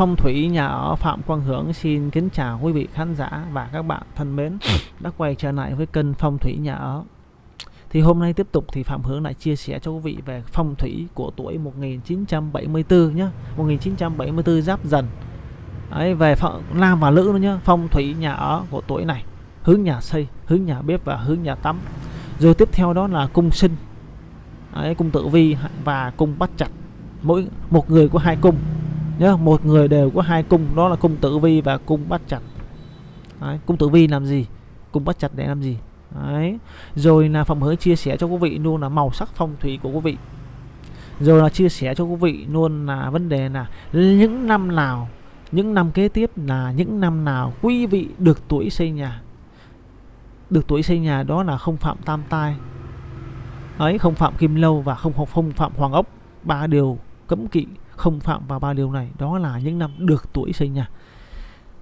phong thủy nhà ở Phạm Quang Hưởng xin kính chào quý vị khán giả và các bạn thân mến. Đã quay trở lại với kênh phong thủy nhà ở. Thì hôm nay tiếp tục thì Phạm Hưởng lại chia sẻ cho quý vị về phong thủy của tuổi 1974 nhé 1974 giáp dần. Đấy, về nam và nữ nữa nhé phong thủy nhà ở của tuổi này. Hướng nhà xây hướng nhà bếp và hướng nhà tắm. Rồi tiếp theo đó là cung sinh. Đấy, cung tử vi và cung bắt chặt. Mỗi một người có hai cung nhớ một người đều có hai cung đó là cung tử vi và cung bắt chặt. Đấy, cung tử vi làm gì? Cung bắt chặt để làm gì? Đấy. rồi là phòng hứa chia sẻ cho quý vị luôn là màu sắc phong thủy của quý vị. Rồi là chia sẻ cho quý vị luôn là vấn đề là những năm nào những năm kế tiếp là những năm nào quý vị được tuổi xây nhà. Được tuổi xây nhà đó là không phạm tam tai. Ấy không phạm kim lâu và không không phạm hoàng ốc. Ba điều cấm kỵ không phạm vào ba điều này đó là những năm được tuổi sinh nha.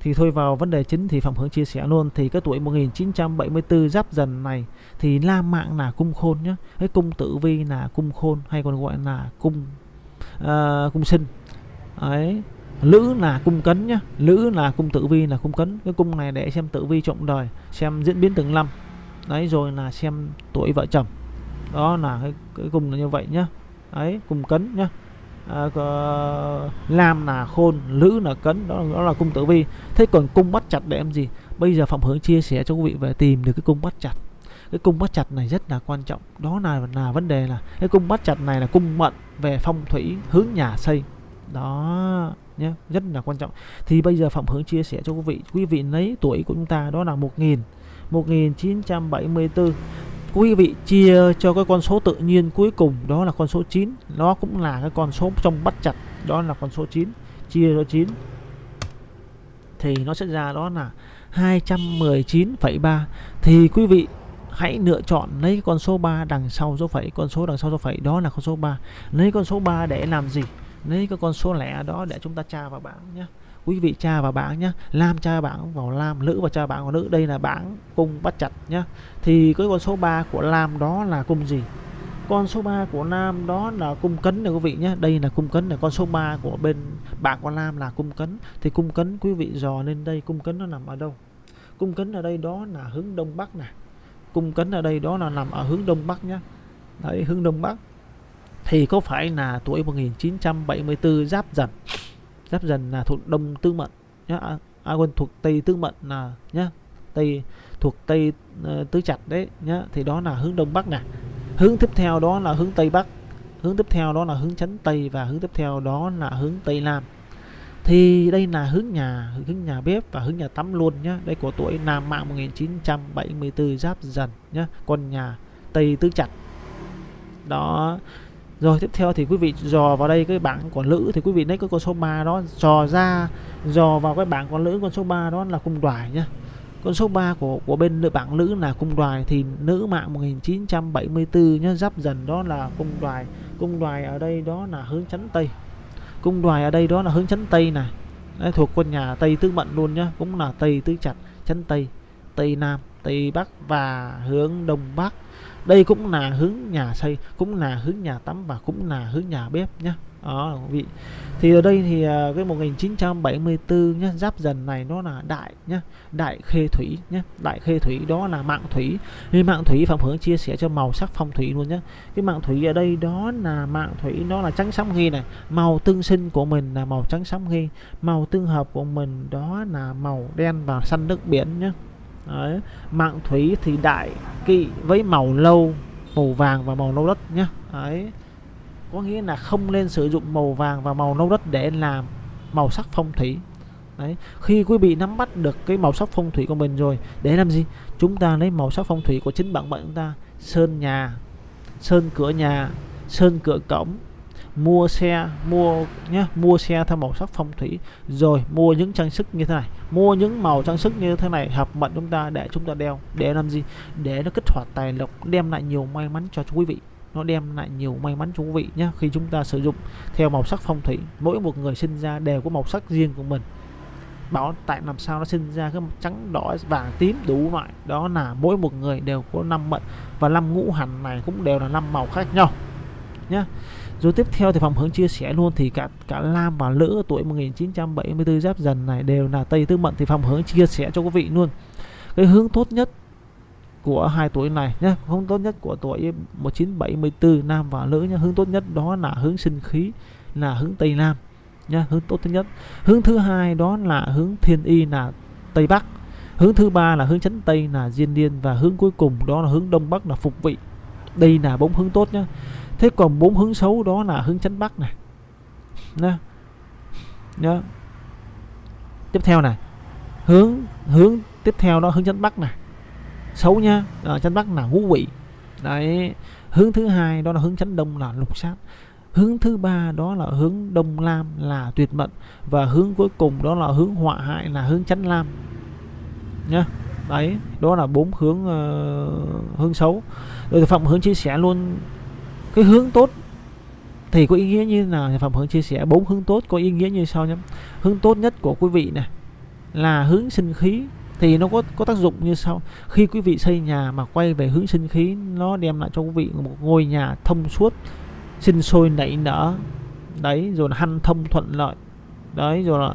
Thì thôi vào vấn đề chính thì Phạm Hướng chia sẻ luôn thì cái tuổi 1974 giáp dần này thì la mạng là cung khôn nhé cái cung tử vi là cung khôn hay còn gọi là cung uh, cung sinh. Ấy lữ là cung cấn nhá. Lữ là cung tử vi là cung cấn. Cái cung này để xem tử vi trọng đời xem diễn biến từng năm. Đấy rồi là xem tuổi vợ chồng. Đó là cái, cái cung là như vậy nhá. Ấy cung cấn nhá uh, lam là khôn lữ là cấn đó, đó là cung tử vi. Thế còn cung bắt chặt để em gì? Bây giờ phạm hướng chia sẻ cho quý vị về tìm được cái cung bắt chặt. Cái cung bắt chặt này rất là quan trọng. Đó là là vấn đề là cái cung bắt chặt này là cung mận về phong thủy hướng nhà xây. Đó nhé rất là quan trọng. Thì bây giờ phạm hướng chia sẻ cho quý vị. Quý vị lấy tuổi của chúng ta đó là 1000 1974 quý vị chia cho cái con số tự nhiên cuối cùng đó là con số 9 nó cũng là cái con số trong bắt chặt đó là con số 9 chia cho 9 thì nó sẽ ra đó là 219,3 thì quý vị hãy lựa chọn lấy con số 3 đằng sau dấu phẩy con số đằng sau dấu phẩy đó là con số 3 lấy con số 3 để làm gì? Lấy cái con số lẻ đó để chúng ta tra vào bảng nhé quý vị tra vào bảng nhé lam tra bảng vào lam nữ và tra bảng vào nữ đây là bảng cung bắt chặt nhé thì cái con số 3 của lam đó là cung gì? Con số 3 của nam đó là cung cấn này quý vị nhé đây là cung cấn là con số 3 của bên bảng của nam là cung cấn. Thì cung cấn quý vị dò lên đây, cung cấn nó nằm ở đâu? Cung cấn ở đây đó là hướng đông bắc nè. Cung cấn ở đây đó là nằm ở hướng đông bắc nhé đấy, hướng đông bắc. Thì có phải là tuổi 1974 giáp dần? Giáp dần là thuộc đông tư mệnh nhá. À, à quên thuộc tây tư mệnh là nhá tây thuộc tây uh, tứ chặt đấy nhá. Thì đó là hướng đông bắc nè. Hướng tiếp theo đó là hướng tây bắc. Hướng tiếp theo đó là hướng chấn tây và hướng tiếp theo đó là hướng tây nam. Thì đây là hướng nhà hướng nhà bếp và hướng nhà tắm luôn nhá. Đây của tuổi nam mạng 1974 giáp dần nhá. Con nhà tây tứ chặt. Đó rồi tiếp theo thì quý vị dò vào đây cái bảng của nữ thì quý vị lấy cái con số 3 đó. Dò ra dò vào cái bảng con nữ con số 3 đó là cung đoài nhá con số 3 của của bên nữ bảng nữ là cung đoài thì nữ mạng 1974 nhá giáp dần đó là cung đoài. Cung đoài ở đây đó là hướng chấn tây. Cung đoài ở đây đó là hướng chấn tây này Đấy, thuộc quân nhà tây tứ mệnh luôn nhá cũng là tây tứ chặt chấn tây. Tây nam tây bắc và hướng đông bắc đây cũng là hướng nhà xây, cũng là hướng nhà tắm và cũng là hướng nhà bếp nhé đó quý vị. Thì ở đây thì à, cái 1974 nhá, giáp dần này nó là đại nhá, đại khê thủy nhá. Đại khê thủy đó là mạng thủy. Thì mạng thủy phạm hướng chia sẻ cho màu sắc phong thủy luôn nhá. Cái mạng thủy ở đây đó là mạng thủy, nó là trắng sóng nghi này. Màu tương sinh của mình là màu trắng sóng nghi. Màu tương hợp của mình đó là màu đen và xanh nước biển nhá. Đấy. mạng thủy thì đại kỵ với màu lâu, màu vàng và màu nâu đất nhé Đấy. có nghĩa là không nên sử dụng màu vàng và màu nâu đất để làm màu sắc phong thủy Đấy. khi quý vị nắm bắt được cái màu sắc phong thủy của mình rồi, để làm gì chúng ta lấy màu sắc phong thủy của chính bản mệnh chúng ta, sơn nhà, sơn cửa nhà, sơn cửa cổng mua xe, mua nhé mua xe theo màu sắc phong thủy. Rồi, mua những trang sức như thế này. Mua những màu trang sức như thế này, hợp mệnh chúng ta để chúng ta đeo. Để làm gì? Để nó kích hoạt tài lộc, đem lại nhiều may mắn cho quý vị. Nó đem lại nhiều may mắn cho quý vị nhé khi chúng ta sử dụng theo màu sắc phong thủy. Mỗi một người sinh ra đều có màu sắc riêng của mình. Bảo tại làm sao nó sinh ra cái trắng, đỏ, vàng, tím, đủ loại. Đó là mỗi một người đều có năm mệnh. Và năm ngũ hành này cũng đều là năm màu khác nhau nhé rồi tiếp theo thì phòng Hướng chia sẻ luôn thì cả cả Lam và Lữ tuổi 1974 giáp dần này đều là Tây Tư Mệnh thì phòng Hướng chia sẻ cho quý vị luôn. Cái hướng tốt nhất của hai tuổi này nhé hướng tốt nhất của tuổi 1974 nam và nữ nhé hướng tốt nhất đó là hướng sinh khí, là hướng Tây Nam nhé hướng tốt thứ nhất. Hướng thứ hai đó là hướng thiên y là Tây Bắc. Hướng thứ ba là hướng chấn Tây là Diên Niên và hướng cuối cùng đó là hướng Đông Bắc là Phục Vị. Đây là bốn hướng tốt nhá thế còn bốn hướng xấu đó là hướng chánh Bắc này. Nha nhá. Tiếp theo này. Hướng hướng tiếp theo đó hướng chánh Bắc này. Xấu nha à, chánh Bắc là ngũ vị. Đấy. Hướng thứ hai đó là hướng chánh Đông là lục sát. Hướng thứ ba đó là hướng đông lam là tuyệt mệnh. Và hướng cuối cùng đó là hướng họa hại là hướng chánh lam. Nhá. Đấy. Đó là bốn hướng uh, hướng xấu. Rồi phạm hướng chia sẻ luôn cái hướng tốt thì có ý nghĩa như là phạm hướng chia sẻ bốn hướng tốt có ý nghĩa như sau nhé. Hướng tốt nhất của quý vị này là hướng sinh khí thì nó có có tác dụng như sau. Khi quý vị xây nhà mà quay về hướng sinh khí, nó đem lại cho quý vị một ngôi nhà thông suốt, sinh sôi nảy nở, đấy, rồi là hanh thông thuận lợi, đấy, rồi là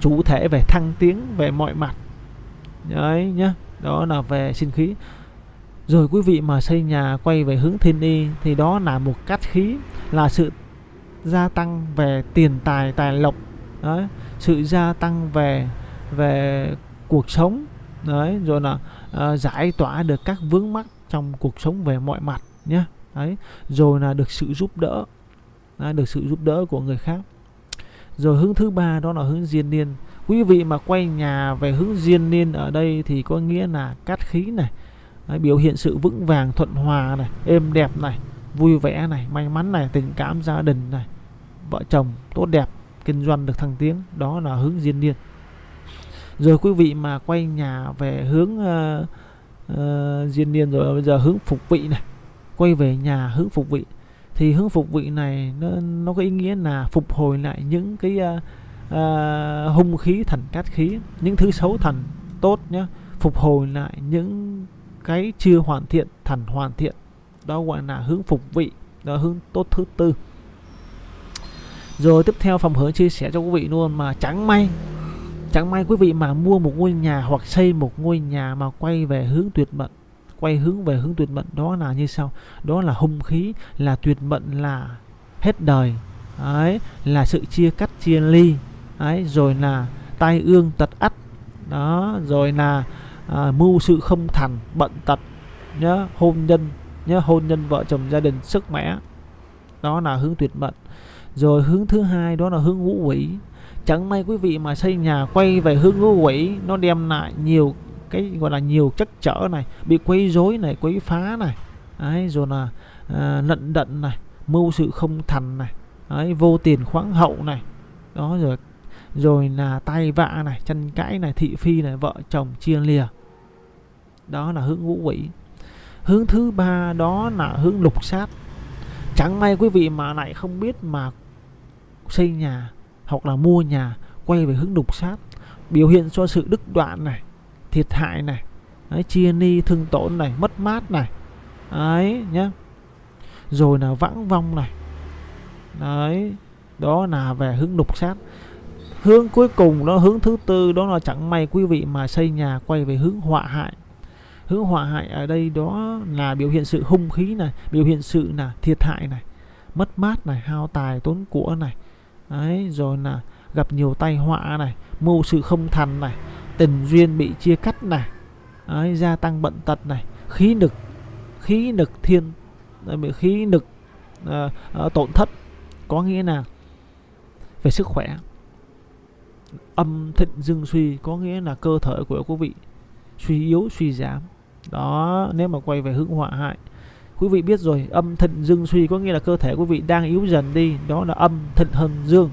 chủ thể về thăng tiến, về mọi mặt, đấy nhá. Đó là về sinh khí rồi quý vị mà xây nhà quay về hướng thiên y thì đó là một cát khí là sự gia tăng về tiền tài tài lộc đấy. Sự gia tăng về về cuộc sống đấy rồi là uh, giải tỏa được các vướng mắc trong cuộc sống về mọi mặt nhé đấy. Rồi là được sự giúp đỡ đấy, được sự giúp đỡ của người khác. Rồi hướng thứ ba đó là hướng diên niên. Quý vị mà quay nhà về hướng diên niên ở đây thì có nghĩa là cát khí này đấy, biểu hiện sự vững vàng thuận hòa này êm đẹp này vui vẻ này may mắn này tình cảm gia đình này vợ chồng tốt đẹp kinh doanh được thăng tiến đó là hướng diên niên rồi quý vị mà quay nhà về hướng ờ, ờ, uh, uh, diên niên rồi bây giờ hướng phục vị này quay về nhà hướng phục vị thì hướng phục vị này nó, nó có ý nghĩa là phục hồi lại những cái uh, uh, hung khí thành cát khí những thứ xấu thành tốt nhé phục hồi lại những cái chưa hoàn thiện, thành hoàn thiện. Đó gọi là hướng phục vị, đó hướng tốt thứ tư. Rồi tiếp theo phòng hướng chia sẻ cho quý vị luôn mà chẳng may chẳng may quý vị mà mua một ngôi nhà hoặc xây một ngôi nhà mà quay về hướng tuyệt mệnh, quay hướng về hướng tuyệt mệnh, đó là như sau. Đó là hung khí, là tuyệt mệnh, là hết đời. Ấy là sự chia cắt, chia ly. Ấy rồi là tai ương tật ắt đó, rồi là à, mưu sự không thành bệnh tật nhớ hôn nhân nhớ hôn nhân vợ chồng gia đình sức mẻ đó là hướng tuyệt mệnh. Rồi hướng thứ hai đó là hướng ngũ quỷ. Chẳng may quý vị mà xây nhà quay về hướng ngũ quỷ nó đem lại nhiều cái gọi là nhiều chất trở này bị quấy rối này quấy phá này. Đấy, rồi là à, lận đận này mưu sự không thành này. Đấy, vô tiền khoáng hậu này. Đó rồi rồi là tay vạ này chân cãi này thị phi này vợ chồng chia lìa đó là hướng ngũ quỷ. Hướng thứ ba đó là hướng lục sát. Chẳng may quý vị mà lại không biết mà xây nhà hoặc là mua nhà quay về hướng lục sát. Biểu hiện cho sự đứt đoạn này thiệt hại này đấy, chia ni thương tổn này mất mát này. Ấy nhá. Rồi là vãng vong này. Đấy đó là về hướng lục sát. Hướng cuối cùng đó hướng thứ tư đó là chẳng may quý vị mà xây nhà quay về hướng họa hại hướng họa hại ở đây đó là biểu hiện sự hung khí này biểu hiện sự là thiệt hại này mất mát này hao tài tốn của này. Đấy rồi là gặp nhiều tai họa này mưu sự không thành này tình duyên bị chia cắt này. Đấy, gia tăng bận tật này khí nực khí nực thiên bị khí nực uh, tổn thất. Có nghĩa là về sức khỏe âm thịnh dương suy có nghĩa là cơ thể của quý vị suy yếu suy giảm đó, nếu mà quay về hướng họa hại. Quý vị biết rồi, âm thịnh dương suy có nghĩa là cơ thể quý vị đang yếu dần đi, đó là âm thịnh hơn dương.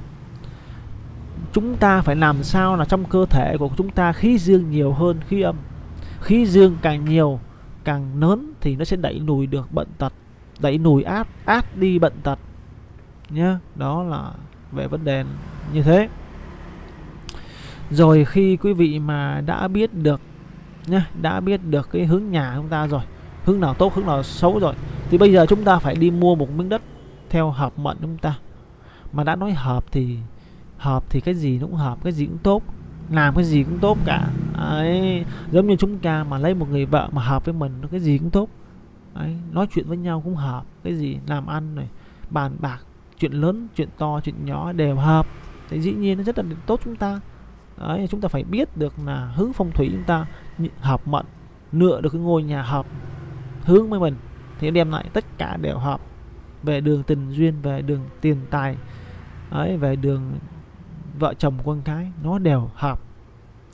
Chúng ta phải làm sao là trong cơ thể của chúng ta khí dương nhiều hơn khí âm. Khí dương càng nhiều, càng lớn thì nó sẽ đẩy lùi được bệnh tật, đẩy lùi át át đi bệnh tật. Nhá, đó là về vấn đề như thế. Rồi khi quý vị mà đã biết được nhá đã biết được cái hướng nhà chúng ta rồi hướng nào tốt hướng nào xấu rồi thì bây giờ chúng ta phải đi mua một miếng đất theo hợp mệnh chúng ta. Mà đã nói hợp thì hợp thì cái gì cũng hợp cái gì cũng tốt làm cái gì cũng tốt cả. Ấy giống như chúng ta mà lấy một người vợ mà hợp với mình cái gì cũng tốt. Ấy nói chuyện với nhau cũng hợp cái gì làm ăn này bàn bạc chuyện lớn chuyện to chuyện nhỏ đều hợp. Thì dĩ nhiên nó rất là tốt chúng ta. Đấy, chúng ta phải biết được là hướng phong thủy chúng ta hợp mệnh lựa được cái ngôi nhà hợp hướng với mình, thì đem lại tất cả đều hợp về đường tình duyên, về đường tiền tài, ấy, về đường vợ chồng con cái, nó đều hợp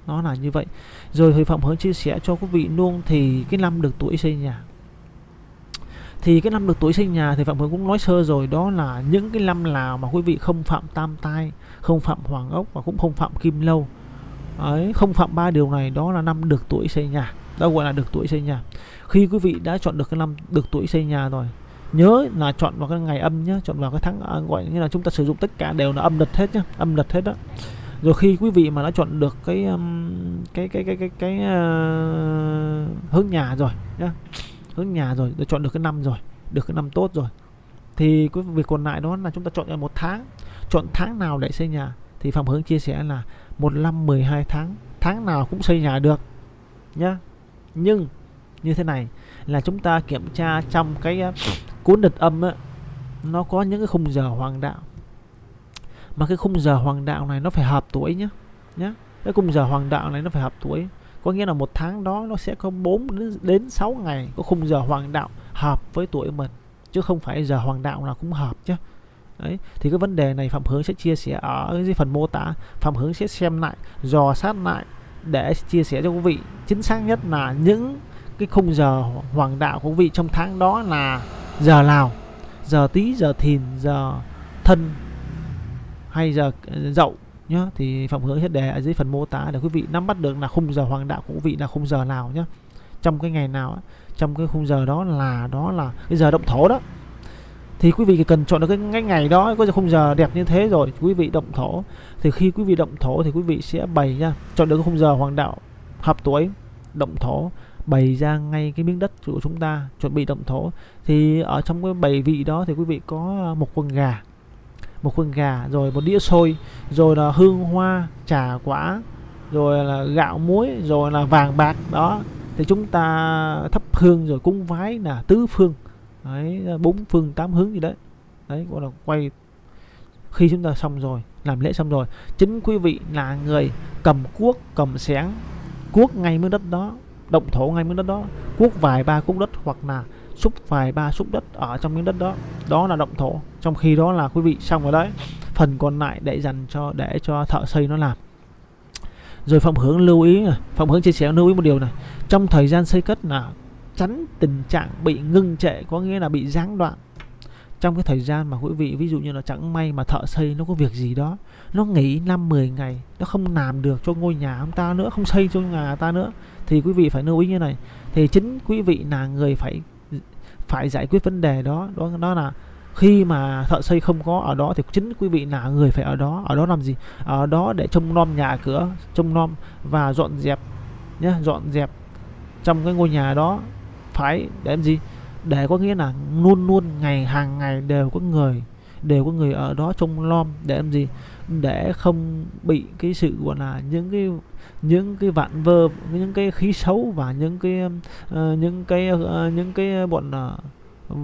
nó là như vậy. Rồi thầy phạm hướng chia sẻ cho quý vị luôn thì cái năm được tuổi xây nhà. Thì cái năm được tuổi sinh nhà thì phạm hướng cũng nói sơ rồi, đó là những cái năm nào mà quý vị không phạm tam tai, không phạm hoàng ốc và cũng không phạm kim lâu. Đấy, không phạm ba điều này đó là năm được tuổi xây nhà. Đó gọi là được tuổi xây nhà. Khi quý vị đã chọn được cái năm được tuổi xây nhà rồi nhớ là chọn vào cái ngày âm nhé chọn vào cái tháng à, gọi như là chúng ta sử dụng tất cả đều là âm lịch hết nhé âm lịch hết đó rồi khi quý vị mà đã chọn được cái um, cái cái cái cái cái, cái uh, hướng nhà rồi nhá hướng nhà rồi đã chọn được cái năm rồi được cái năm tốt rồi thì cái việc còn lại đó là chúng ta chọn một tháng. Chọn tháng nào để xây nhà thì phạm hướng chia sẻ là một năm 12 tháng tháng nào cũng xây nhà được, nhá. Nhưng như thế này là chúng ta kiểm tra trong cái ờ, cuốn đợt âm á, nó có những cái khung giờ hoàng đạo. Mà cái khung giờ hoàng đạo này nó phải hợp tuổi nhé nhé cái khung giờ hoàng đạo này nó phải hợp tuổi, có nghĩa là một tháng đó nó sẽ có 4 đến 6 ngày có khung giờ hoàng đạo hợp với tuổi mình, chứ không phải giờ hoàng đạo nào cũng hợp chứ. Đấy, thì cái vấn đề này Phạm Hướng sẽ chia sẻ ở dưới phần mô tả. Phạm Hướng sẽ xem lại, dò sát lại để chia sẻ cho quý vị. Chính xác nhất là những cái khung giờ hoàng đạo của quý vị trong tháng đó là giờ nào giờ tí giờ thìn giờ thân hay giờ ờ, dậu nhá. Thì phạm hướng sẽ đề ở dưới phần mô tả để quý vị nắm bắt được là khung giờ hoàng đạo của quý vị là khung giờ nào nhá. Trong cái ngày nào trong cái khung giờ đó là đó là cái giờ động thổ đó thì quý vị cần chọn được cái, ngay ngày đó có khung giờ đẹp như thế rồi quý vị động thổ. Thì khi quý vị động thổ thì quý vị sẽ bày ra chọn được cái khung giờ hoàng đạo hợp tuổi động thổ bày ra ngay cái miếng đất của chúng ta chuẩn bị động thổ. Thì ở trong cái bày vị đó thì quý vị có à, một quần gà một quần gà rồi một đĩa xôi rồi là hương hoa trà quả rồi là gạo muối rồi là vàng bạc đó. Thì chúng ta thắp hương rồi cúng vái là tứ phương đấy bốn phương tám hướng gì đấy. Đấy, gọi là quay. Khi chúng ta xong rồi, làm lễ xong rồi, chính quý vị là người cầm cuốc, cầm sáng cuốc ngay miếng đất đó, động thổ ngay miếng đất đó, cuốc vài ba cuốc đất hoặc là xúc vài ba xúc đất ở trong miếng đất đó. Đó là động thổ. Trong khi đó là quý vị xong rồi đấy. Phần còn lại để dành cho, để cho thợ xây nó làm. Rồi phạm hướng lưu ý này phạm hướng chia sẻ lưu ý một điều này. Trong thời gian xây cất là tránh tình trạng bị ngưng trệ, có nghĩa là bị gián đoạn. Trong cái thời gian mà quý vị, ví dụ như là chẳng may mà thợ xây nó có việc gì đó, nó nghỉ năm 10 ngày, nó không làm được cho ngôi nhà ông ta nữa, không xây cho nhà ta nữa, thì quý vị phải lưu ý như này. Thì chính quý vị là người phải phải giải quyết vấn đề đó. Đó đó là khi mà thợ xây không có ở đó thì chính quý vị là người phải ở đó. Ở đó làm gì? Ở đó để trông nom nhà cửa, trông nom và dọn dẹp nhé dọn dẹp trong cái ngôi nhà đó phải để làm gì? Để có nghĩa là luôn luôn ngày hàng ngày đều có người đều có người ở đó trông nom để làm gì? Để không bị cái sự gọi là những cái những cái vạn vơ những cái khí xấu và những cái uh, những cái uh, những cái ờ, bọn uh,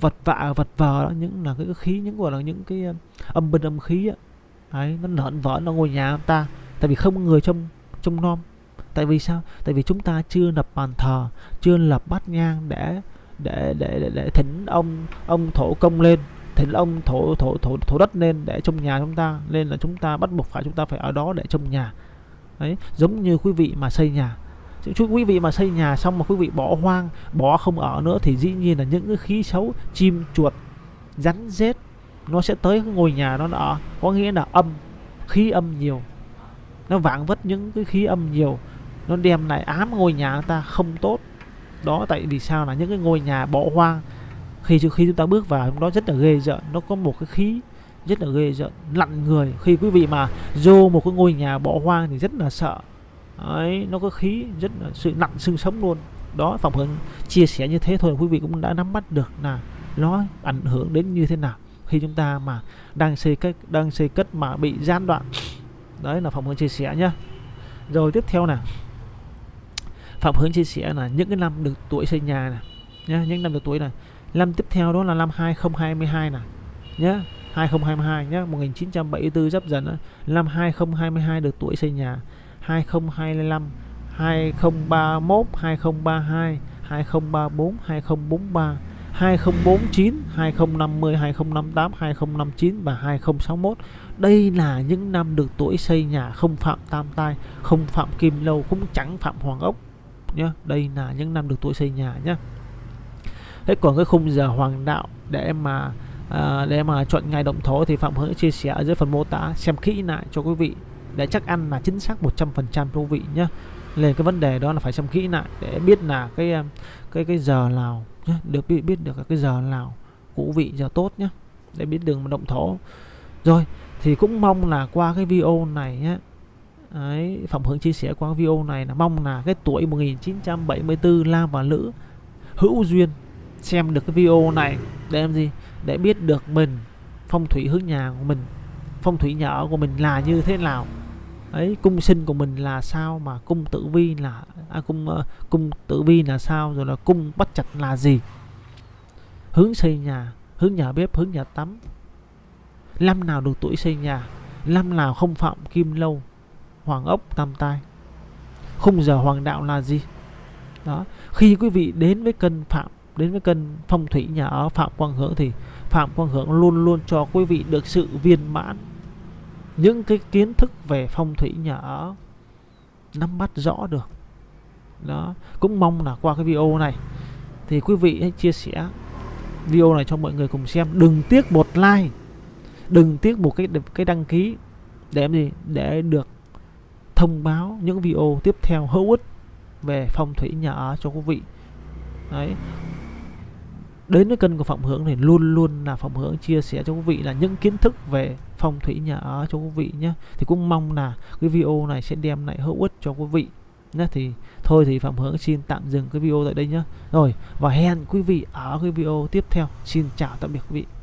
vật vạ vật vờ đó những là cái khí những gọi là những cái âm bình âm khí ấy đấy nó lợn vỡ nó ngôi nhà ta. Tại vì không có người trông trông nom tại vì sao? Tại vì chúng ta chưa lập bàn thờ chưa lập bát nhang để để để để, để thỉnh ông ông thổ công lên thỉnh ông thổ thổ thổ thổ đất lên để trong nhà chúng ta nên là chúng ta bắt buộc phải chúng ta phải ở đó để trong nhà. Đấy giống như quý vị mà xây nhà. Chú quý vị mà xây nhà xong mà quý vị bỏ hoang bỏ không ở nữa thì dĩ nhiên là những cái khí xấu chim chuột rắn rết nó sẽ tới cái ngôi nhà nó ở. Có nghĩa là âm khí âm nhiều. Nó vãng vất những cái khí âm nhiều nó đem lại ám ngôi nhà ta không tốt. Đó tại vì sao là những cái ngôi nhà bỏ hoang khi khi chúng ta bước vào nó rất là ghê rợn nó có một cái khí rất là ghê rợn lặn người. Khi quý vị mà vô một cái ngôi nhà bỏ hoang thì rất là sợ. Đấy, nó có khí rất là sự nặng xương sống luôn. Đó phòng hướng chia sẻ như thế thôi quý vị cũng đã nắm bắt được là nó ảnh hưởng đến như thế nào. Khi chúng ta mà đang xây cất đang xây cất mà bị gián đoạn. Đấy là phòng hướng chia sẻ nhá. Rồi tiếp theo nè phạm hướng chia sẻ là những cái năm được tuổi xây nhà này nhá những năm được tuổi này năm tiếp theo đó là năm 2022 này nhá 2022 nhá, 1974 giáp dần năm 2022 được tuổi xây nhà 2025 2031 2032 2034 2043 2049 2050 2058 2059 và 2061 đây là những năm được tuổi xây nhà không phạm tam tai không phạm kim lâu cũng chẳng phạm hoàng ốc nhé đây là những năm được tuổi xây nhà nhé thế còn cái khung giờ hoàng đạo để mà à, để mà chọn ngày động thổ thì phạm hướng chia sẻ ở dưới phần mô tả. Xem kỹ lại cho quý vị để chắc ăn là chính xác 100% cho quý vị nhé lên cái vấn đề đó là phải xem kỹ lại để biết là cái à, cái cái giờ nào nhé được biết biết được cái giờ nào của vị giờ tốt nhé để biết đường động thổ. Rồi thì cũng mong là qua cái video này nhé Đấy, Phạm Hướng chia sẻ qua video này là mong là cái tuổi 1974 nam và nữ hữu duyên xem được cái video này để làm gì? Để biết được mình phong thủy hướng nhà của mình phong thủy nhà ở của mình là như thế nào. Ấy cung sinh của mình là sao mà cung tử vi là à, cung uh, cung tử vi là sao rồi là cung bắt chặt là gì? Hướng xây nhà hướng nhà bếp hướng nhà tắm. Năm nào được tuổi xây nhà năm nào không phạm kim lâu hoàng ốc tam tai khung giờ hoàng đạo là gì? Đó, khi quý vị đến với cân phạm, đến với cân phong thủy nhà ở phạm quang hưởng thì phạm quang hưởng luôn luôn cho quý vị được sự viên mãn những cái kiến thức về phong thủy nhà ở nắm bắt rõ được. Đó, cũng mong là qua cái video này thì quý vị hãy chia sẻ video này cho mọi người cùng xem. Đừng tiếc một like, đừng tiếc một cái cái đăng ký để gì? Để được thông báo những video tiếp theo hữu ích về phong thủy nhà ở cho quý vị. Đấy. Đến với kênh của Phạm Hướng thì luôn luôn là Phạm Hướng chia sẻ cho quý vị là những kiến thức về phong thủy nhà ở cho quý vị nhé. Thì cũng mong là cái video này sẽ đem lại hữu ích cho quý vị nhé. Thì thôi thì Phạm Hướng xin tạm dừng cái video tại đây nhé. Rồi, và hẹn quý vị ở cái video tiếp theo. Xin chào tạm biệt quý vị.